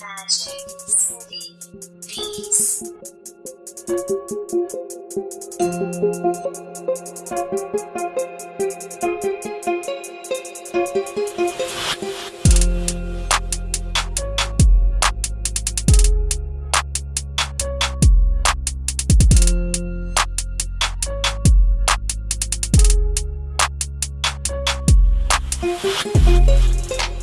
Magic City Peace.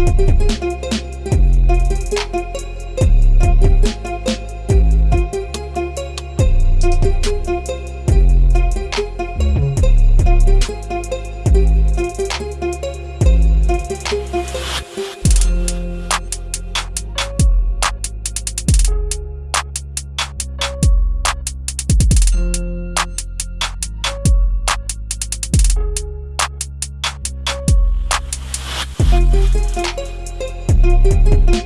Música Thank you.